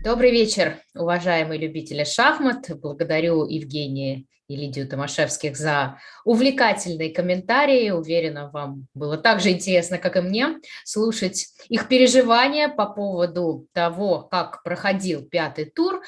Добрый вечер, уважаемые любители шахмат. Благодарю Евгения и Лидию Томашевских за увлекательные комментарии. Уверена, вам было так же интересно, как и мне, слушать их переживания по поводу того, как проходил пятый тур.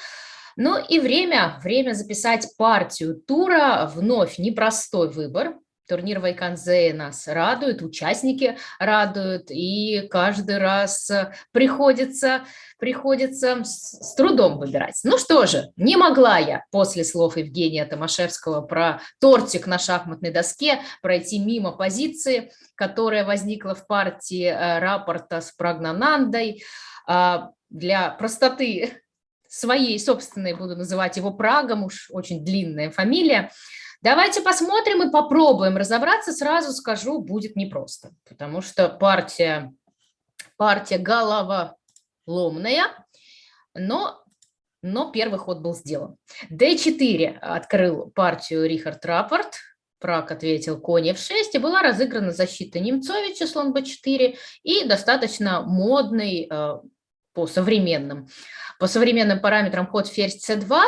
Ну и время, время записать партию тура. Вновь непростой выбор. Турнир Вайканзе нас радует, участники радуют, и каждый раз приходится, приходится с, трудом выбирать. Ну что же, не могла я после слов Евгения Томашевского про тортик на шахматной доске пройти мимо позиции, которая возникла в партии э, рапорта с Прагнанандой. А, для простоты своей собственной буду называть его Прагом, уж очень длинная фамилия. Давайте посмотрим и попробуем разобраться. Сразу скажу, будет непросто, потому что партия, партия головоломная, но, но первый ход был сделан. D4 открыл партию Рихард Рапорт, Прак ответил конь f6, и была разыграна защита Немцовича, слон b4, и достаточно модный э, по современным, по современным параметрам ход ферзь c2,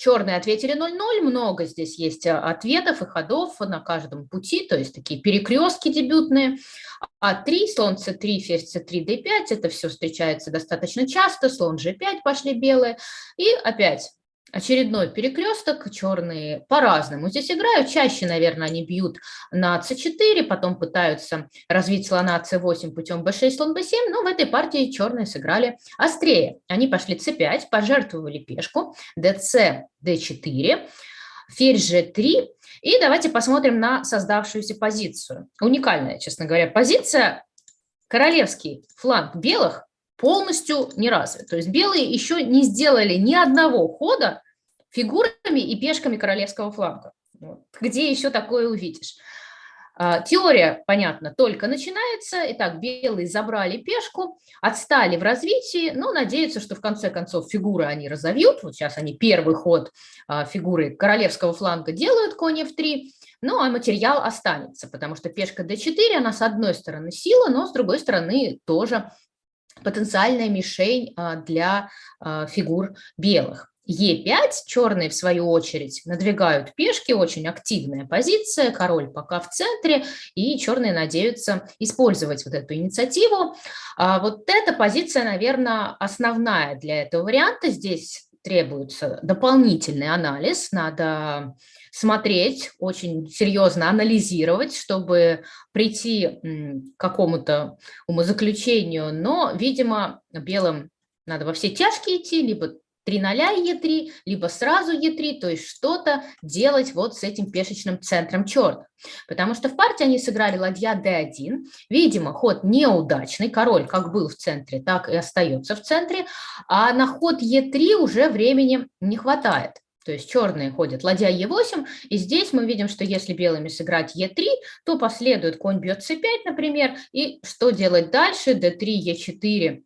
Черные ответили 0-0, много здесь есть э, ответов и ходов на каждом пути, то есть такие перекрестки дебютные. А 3, слон c3, ферзь c3, d5, это все встречается достаточно часто, слон g5 пошли белые. И опять очередной перекресток, черные по-разному здесь играют, чаще, наверное, они бьют на c4, потом пытаются развить слона c8 путем b6, слон b7, но в этой партии черные сыграли острее. Они пошли c5, пожертвовали пешку, dc, d4, ферзь g3, и давайте посмотрим на создавшуюся позицию. Уникальная, честно говоря, позиция. Королевский фланг белых полностью не развит. То есть белые еще не сделали ни одного хода фигурами и пешками королевского фланга. Вот. Где еще такое увидишь? А, теория, понятно, только начинается. Итак, белые забрали пешку, отстали в развитии, но надеются, что в конце концов фигуры они разовьют. Вот сейчас они первый ход а, фигуры королевского фланга делают, конь f3, ну а материал останется, потому что пешка d4, она с одной стороны сила, но с другой стороны тоже потенциальная мишень а, для а, фигур белых. Е5, черные в свою очередь надвигают пешки, очень активная позиция, король пока в центре, и черные надеются использовать вот эту инициативу. А вот эта позиция, наверное, основная для этого варианта. Здесь требуется дополнительный анализ, надо смотреть, очень серьезно анализировать, чтобы прийти к какому-то умозаключению, но, видимо, белым надо во все тяжкие идти, либо 3 0 Е3, либо сразу Е3, то есть что-то делать вот с этим пешечным центром черных. Потому что в партии они сыграли ладья d1, видимо, ход неудачный, король как был в центре, так и остается в центре, а на ход Е3 уже времени не хватает. То есть черные ходят ладья Е8, и здесь мы видим, что если белыми сыграть Е3, то последует конь бьет С5, например, и что делать дальше, d3, Е4, э,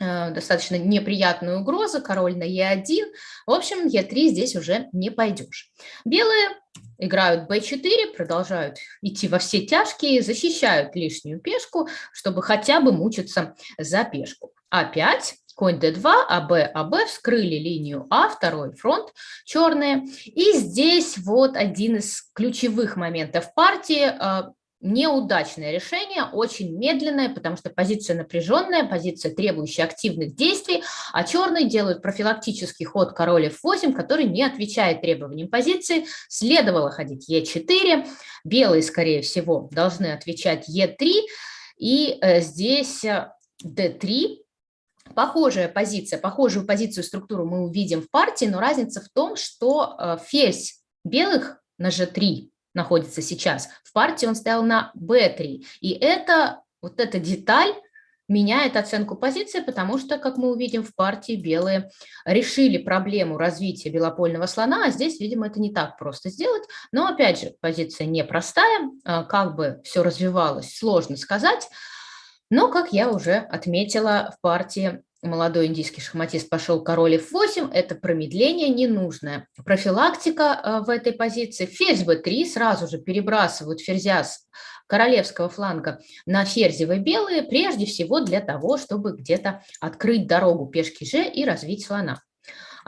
достаточно неприятная угроза, король на Е1, в общем, Е3 здесь уже не пойдешь. Белые играют b4, продолжают идти во все тяжкие, защищают лишнюю пешку, чтобы хотя бы мучиться за пешку. А5, конь d2, АБ, АБ, вскрыли линию А, второй фронт, черные. И здесь вот один из ключевых моментов партии, а, неудачное решение, очень медленное, потому что позиция напряженная, позиция, требующая активных действий, а черные делают профилактический ход король f8, который не отвечает требованиям позиции. Следовало ходить e4, белые, скорее всего, должны отвечать e3, и э, здесь d3, Похожая позиция, похожую позицию, структуру мы увидим в партии, но разница в том, что э, белых на g3 находится сейчас, в партии он стоял на b3. И это, вот эта деталь меняет оценку позиции, потому что, как мы увидим, в партии белые решили проблему развития белопольного слона, а здесь, видимо, это не так просто сделать. Но, опять же, позиция непростая, э, как бы все развивалось, сложно сказать. Но, как я уже отметила, в партии молодой индийский шахматист пошел король f8, это промедление ненужное. Профилактика э, в этой позиции. Ферзь b3, сразу же перебрасывают ферзя с королевского фланга на ферзевые белые, прежде всего для того, чтобы где-то открыть дорогу пешки g и развить слона.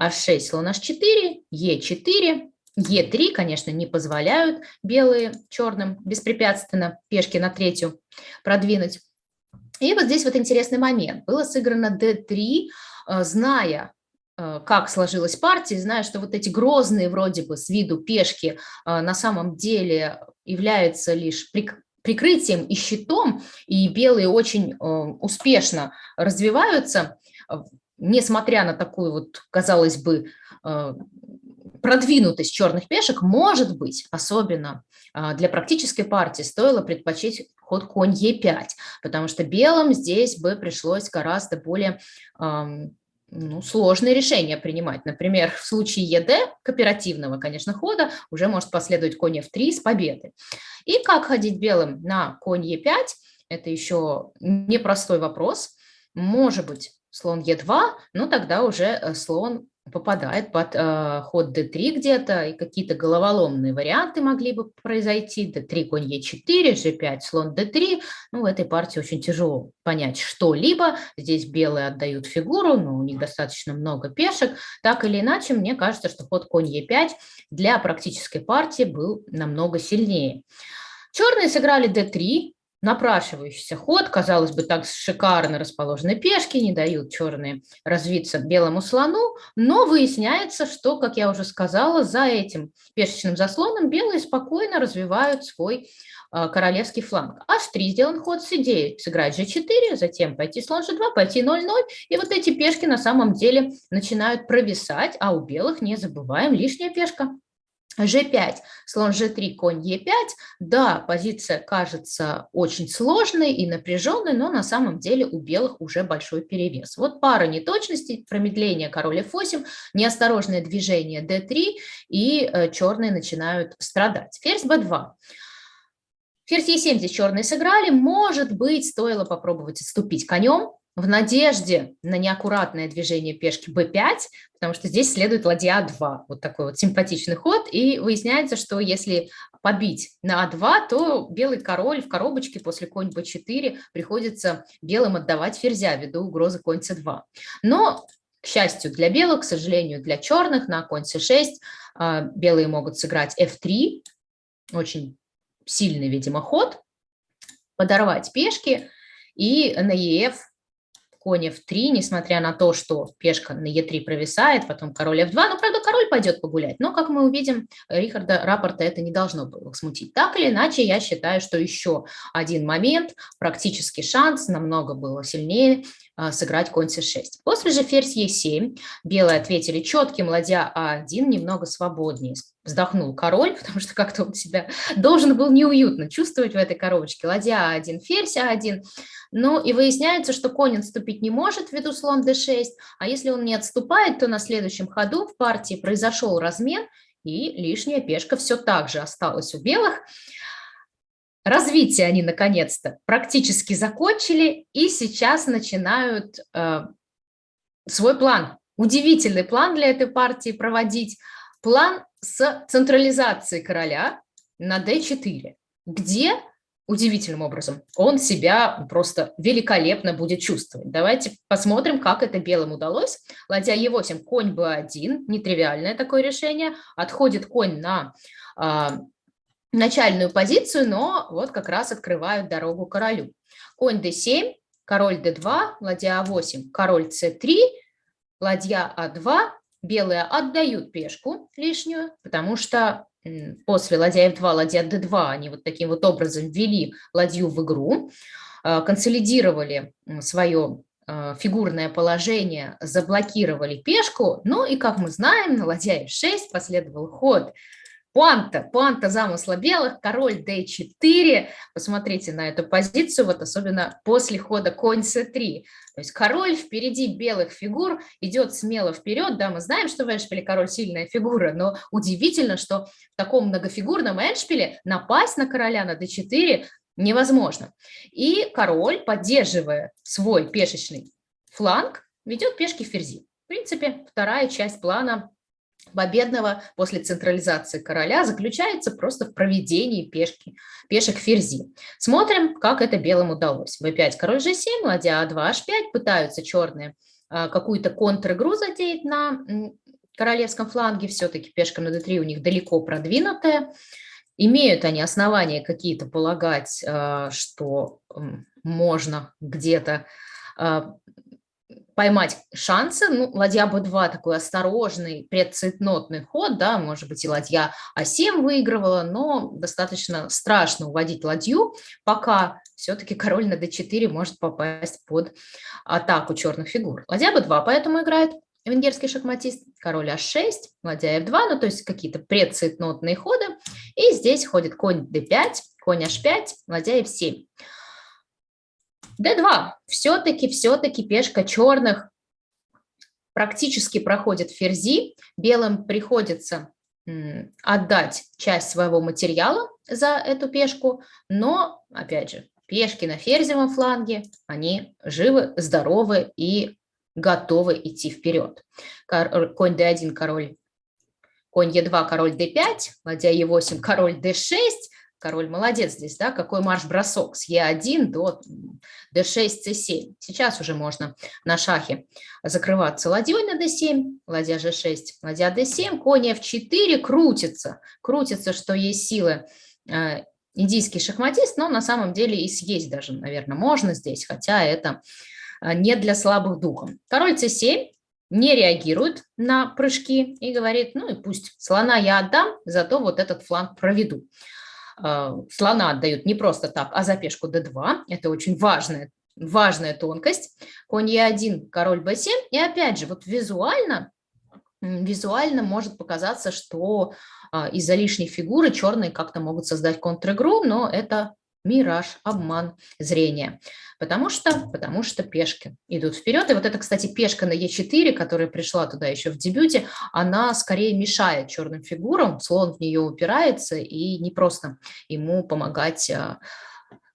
h6, слон h4, e4, e3, конечно, не позволяют белые черным беспрепятственно пешки на третью продвинуть. И вот здесь вот интересный момент. Было сыграно d3, э, зная, э, как сложилась партия, зная, что вот эти грозные вроде бы с виду пешки э, на самом деле являются лишь прикрытием и щитом, и белые очень успешно развиваются, несмотря на такую вот, казалось бы, продвинутость черных пешек, может быть, особенно для практической партии, стоило предпочесть ход конь Е5, потому что белым здесь бы пришлось гораздо более ну, сложные решения принимать. Например, в случае ЕД, кооперативного, конечно, хода, уже может последовать конь F3 с победы. И как ходить белым на конь Е5, это еще непростой вопрос. Может быть, слон Е2, но тогда уже э, слон попадает под э, ход d3 где-то, и какие-то головоломные варианты могли бы произойти. d3, конь e4, g5, слон d3. Ну, в этой партии очень тяжело понять что-либо. Здесь белые отдают фигуру, но у них достаточно много пешек. Так или иначе, мне кажется, что ход конь e5 для практической партии был намного сильнее. Черные сыграли d3, напрашивающийся ход, казалось бы, так шикарно расположены пешки, не дают черные развиться белому слону, но выясняется, что, как я уже сказала, за этим пешечным заслоном белые спокойно развивают свой э, королевский фланг. H3 сделан ход с идеей сыграть g4, затем пойти слон g2, пойти 0-0, и вот эти пешки на самом деле начинают провисать, а у белых, не забываем, лишняя пешка. G5, слон G3, конь E5. Да, позиция кажется очень сложной и напряженной, но на самом деле у белых уже большой перевес. Вот пара неточностей, промедление король F8, неосторожное движение D3, и э, черные начинают страдать. Ферзь B2. Ферзь E7 здесь черные сыграли. Может быть, стоило попробовать отступить конем, в надежде на неаккуратное движение пешки b5, потому что здесь следует ладья a2, вот такой вот симпатичный ход, и выясняется, что если побить на a2, то белый король в коробочке после конь b4 приходится белым отдавать ферзя ввиду угрозы конь c2. Но, к счастью для белых, к сожалению для черных, на конь c6 а, белые могут сыграть f3, очень сильный, видимо, ход, подорвать пешки, и на ef конь f3, несмотря на то, что пешка на e3 провисает, потом король f2. Ну, правда, король пойдет погулять, но, как мы увидим, Рихарда рапорта это не должно было смутить. Так или иначе, я считаю, что еще один момент, практический шанс, намного было сильнее а, сыграть конь c6. После же ферзь e7, белые ответили четким, ладья а1, немного свободнее. Вздохнул король, потому что как-то он себя должен был неуютно чувствовать в этой коробочке. Ладья а1, ферзь а1. Ну и выясняется, что конь отступить не может ввиду слон d6, а если он не отступает, то на следующем ходу в партии произошел размен, и лишняя пешка все так же осталась у белых. Развитие они наконец-то практически закончили и сейчас начинают э, свой план, удивительный план для этой партии проводить, план с централизацией короля на d4, где удивительным образом он себя просто великолепно будет чувствовать. Давайте посмотрим, как это белым удалось. Ладья e8, конь b1, нетривиальное такое решение, отходит конь на э, начальную позицию, но вот как раз открывают дорогу королю. Конь d7, король d2, ладья а8, король c3, ладья а2, белые отдают пешку лишнюю, потому что после ладья f2, ладья d2 они вот таким вот образом ввели ладью в игру, а, консолидировали свое а, фигурное положение, заблокировали пешку, ну и, как мы знаем, на ладья f6 последовал ход Пуанта, пуанта замысла белых, король d4. Посмотрите на эту позицию, вот особенно после хода конь c3. То есть король впереди белых фигур идет смело вперед. Да, мы знаем, что в эндшпиле король сильная фигура, но удивительно, что в таком многофигурном эндшпиле напасть на короля на d4 невозможно. И король, поддерживая свой пешечный фланг, ведет пешки ферзи. В принципе, вторая часть плана победного после централизации короля заключается просто в проведении пешки, пешек ферзи. Смотрим, как это белым удалось. b5, король g7, ладья a2, h5, пытаются черные а, какую-то контр-игру затеять на королевском фланге, все-таки пешка на d3 у них далеко продвинутая. Имеют они основания какие-то полагать, а, что можно где-то а, поймать шансы. Ну, ладья b2 такой осторожный, предцветнотный ход, да, может быть, и ладья а7 выигрывала, но достаточно страшно уводить ладью, пока все-таки король на d4 может попасть под атаку черных фигур. Ладья b2 поэтому играет венгерский шахматист, король h6, ладья f2, ну, то есть какие-то предцветнотные ходы. И здесь ходит конь d5, конь h5, ладья f7. D2. Все-таки, все-таки пешка черных практически проходит ферзи. Белым приходится отдать часть своего материала за эту пешку, но, опять же, пешки на ферзевом фланге, они живы, здоровы и готовы идти вперед. Конь d1, король, конь e2, король d5, ладья e8, король d6, король молодец здесь, да, какой марш-бросок с e1 до d6, c7. Сейчас уже можно на шахе закрываться ладьей на d7, ладья g6, ладья d7, конь f4, крутится, крутится, что есть силы э, индийский шахматист, но на самом деле и съесть даже, наверное, можно здесь, хотя это а, не для слабых духом. Король c7 не реагирует на прыжки и говорит, ну и пусть слона я отдам, зато вот этот фланг проведу. А, слона отдают не просто так, а за пешку d2. Это очень важная, важная тонкость. Конь e1, король b7. И опять же, вот визуально, визуально может показаться, что а, из-за лишней фигуры черные как-то могут создать контр-игру, но это мираж, обман зрения. Потому что, потому что пешки идут вперед. И вот это, кстати, пешка на Е4, которая пришла туда еще в дебюте, она скорее мешает черным фигурам, слон в нее упирается, и не просто ему помогать, а,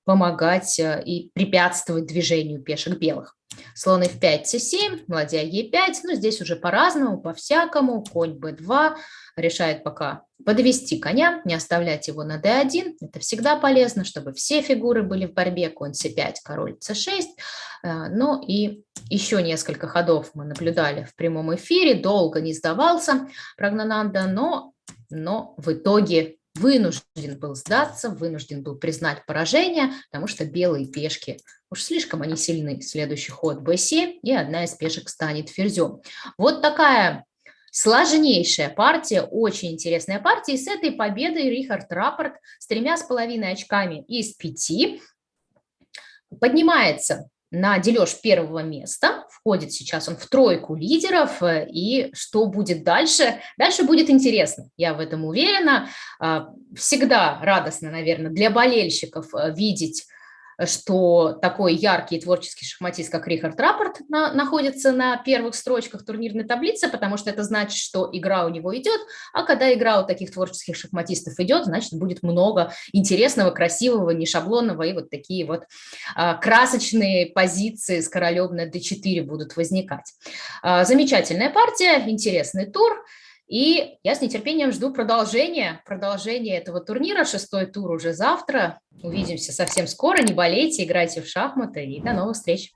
помогать а, и препятствовать движению пешек белых. Слон f5, c7, ладья e5, ну здесь уже по-разному, по-всякому, конь b2, решает пока подвести коня, не оставлять его на d1, это всегда полезно, чтобы все фигуры были в борьбе, конь c5, король c6, э, ну и еще несколько ходов мы наблюдали в прямом эфире, долго не сдавался Прагнананда, но, но в итоге вынужден был сдаться, вынужден был признать поражение, потому что белые пешки, уж слишком они сильны. Следующий ход b7, и одна из пешек станет ферзем. Вот такая сложнейшая партия, очень интересная партия. И с этой победой Рихард Рапорт с тремя с половиной очками из пяти поднимается на дележ первого места, входит сейчас он в тройку лидеров, и что будет дальше? Дальше будет интересно, я в этом уверена. А, всегда радостно, наверное, для болельщиков э, видеть что такой яркий творческий шахматист, как Рихард Рапорт, на, находится на первых строчках турнирной таблицы, потому что это значит, что игра у него идет, а когда игра у таких творческих шахматистов идет, значит, будет много интересного, красивого, не шаблонного, и вот такие вот а, красочные позиции с королем на d4 будут возникать. А, замечательная партия, интересный тур. И я с нетерпением жду продолжения, продолжения этого турнира. Шестой тур уже завтра. Увидимся совсем скоро. Не болейте, играйте в шахматы и до новых встреч.